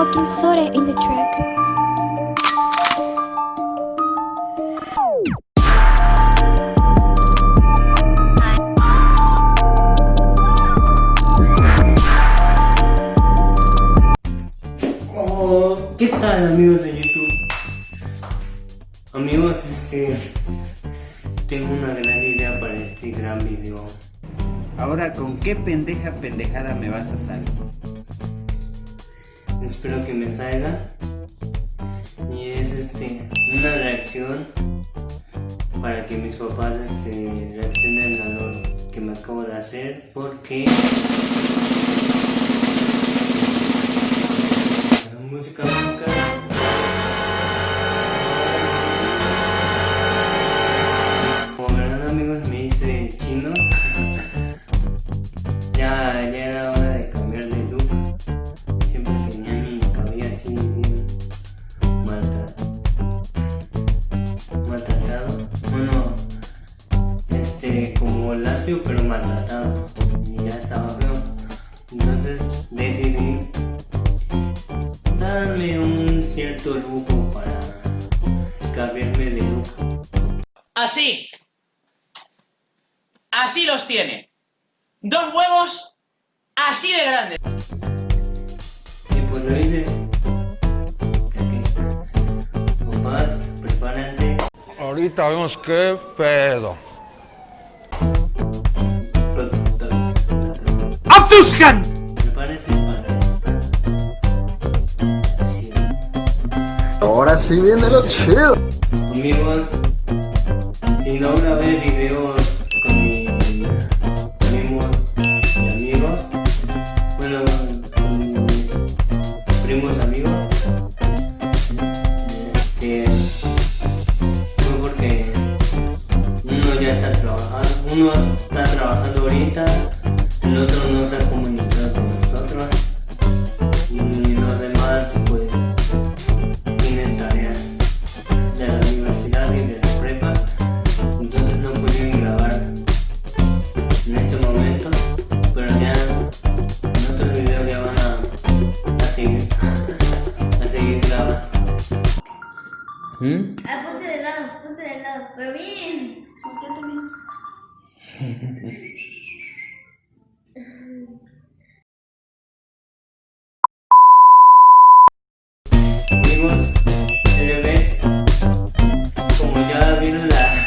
Sore in the track. Oh, ¿qué tal amigos de YouTube? Amigos, este tengo una gran idea para este gran video. Ahora, ¿con qué pendeja pendejada me vas a salir? Espero que me salga. Y es este una reacción para que mis papás este, reaccionen a lo que me acabo de hacer porque lacio pero maltratado y ya estaba feo entonces decidí darme un cierto lujo para cambiarme de look. Así. Así los tiene. Dos huevos así de grandes. Y pues lo hice. Papás, prepárense. Ahorita vemos qué pedo. ¡Abduskan! Prepárense para esta acción. Ahora sí viene lo chido. Amigos, si no grabé videos con mis primos y amigos, bueno, con mis primos amigos, este, fue porque uno ya está trabajando, uno está trabajando ahorita, el otro no se ha comunicado con nosotros y los demás pues tienen tareas de la universidad y de la prepa, entonces no pudieron grabar en este momento, pero ya en otros videos ya van a, a seguir, a seguir grabando. ¿Mm? Ah, ponte de lado, ponte de lado, pero bien. Yo también. loving life.